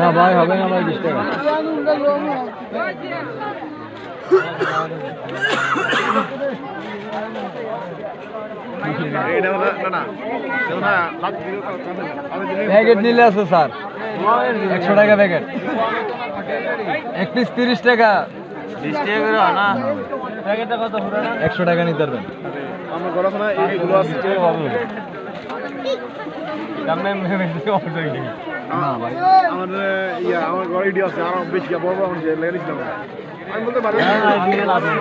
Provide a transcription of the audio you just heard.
না ভাই হবে না ভাই বিশ টাকা প্যাকেট নিলে আছে স্যার একশো টাকা প্যাকেট এক পিস তিরিশ টাকা একশো টাকা নিতে পারবেন ঘর আছে না এইগুলো আছে না ভাই। আমার ইয়া আমার ইডি আছে আরও বেশি বড় বড় আমি লেগে আমি বলতে পারি